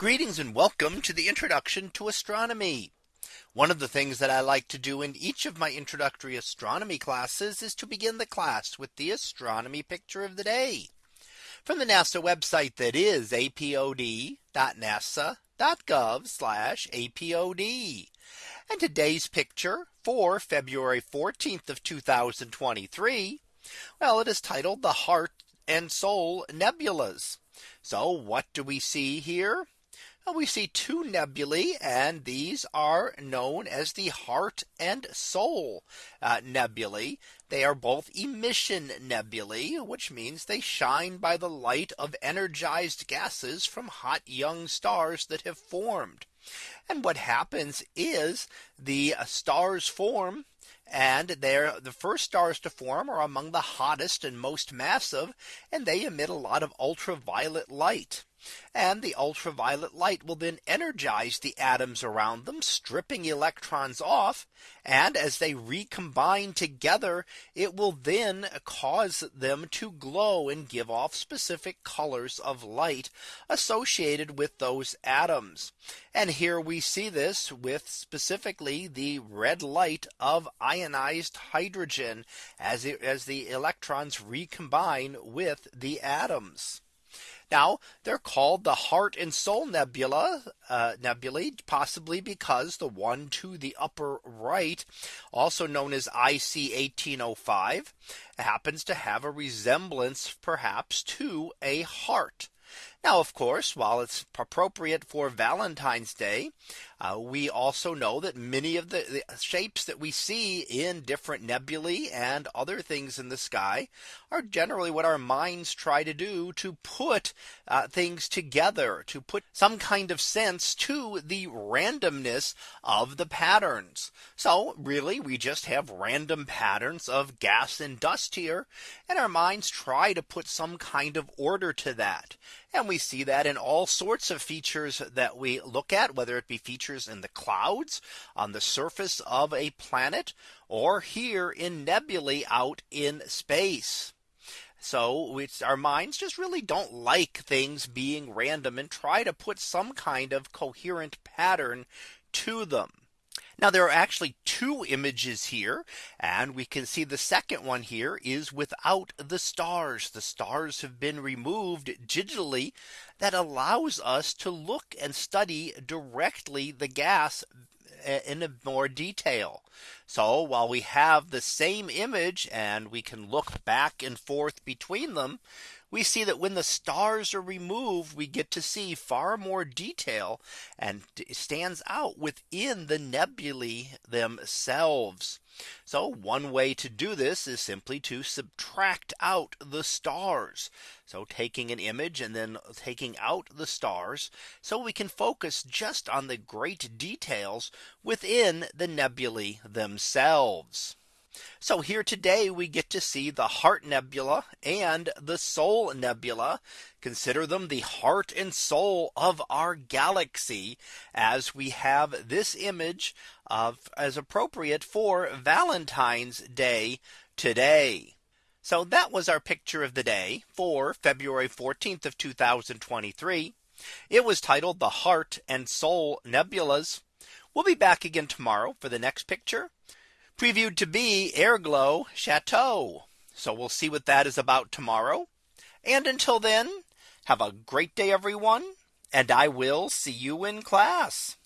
Greetings and welcome to the introduction to astronomy. One of the things that I like to do in each of my introductory astronomy classes is to begin the class with the astronomy picture of the day from the NASA website that is apod.nasa.gov apod. And today's picture for February 14th of 2023. Well, it is titled the Heart and Soul Nebulas. So what do we see here? We see two nebulae and these are known as the heart and soul uh, nebulae. They are both emission nebulae, which means they shine by the light of energized gases from hot young stars that have formed. And what happens is the stars form and they're the first stars to form are among the hottest and most massive and they emit a lot of ultraviolet light. And the ultraviolet light will then energize the atoms around them, stripping electrons off. And as they recombine together, it will then cause them to glow and give off specific colors of light associated with those atoms. And here we see this with specifically the red light of ionized hydrogen as, it, as the electrons recombine with the atoms. Now they're called the heart and soul nebula uh, nebulae, possibly because the one to the upper right, also known as IC 1805, happens to have a resemblance perhaps to a heart. Now, of course, while it's appropriate for Valentine's Day, uh, we also know that many of the, the, shapes that we see in different nebulae and other things in the sky are generally what our minds try to do to put uh, things together to put some kind of sense to the randomness of the patterns. So really, we just have random patterns of gas and dust here. And our minds try to put some kind of order to that. And we see that in all sorts of features that we look at, whether it be features in the clouds on the surface of a planet or here in nebulae out in space. So it's our minds just really don't like things being random and try to put some kind of coherent pattern to them. Now there are actually two images here and we can see the second one here is without the stars. The stars have been removed digitally that allows us to look and study directly the gas eh, in more detail. So while we have the same image and we can look back and forth between them, we see that when the stars are removed, we get to see far more detail and stands out within the nebulae themselves. So one way to do this is simply to subtract out the stars. So taking an image and then taking out the stars so we can focus just on the great details within the nebulae themselves. So here today we get to see the Heart Nebula and the Soul Nebula. Consider them the heart and soul of our galaxy as we have this image of as appropriate for Valentine's Day today. So that was our picture of the day for February 14th of 2023. It was titled the Heart and Soul Nebulas. We'll be back again tomorrow for the next picture previewed to be Airglow Chateau. So we'll see what that is about tomorrow. And until then, have a great day, everyone. And I will see you in class.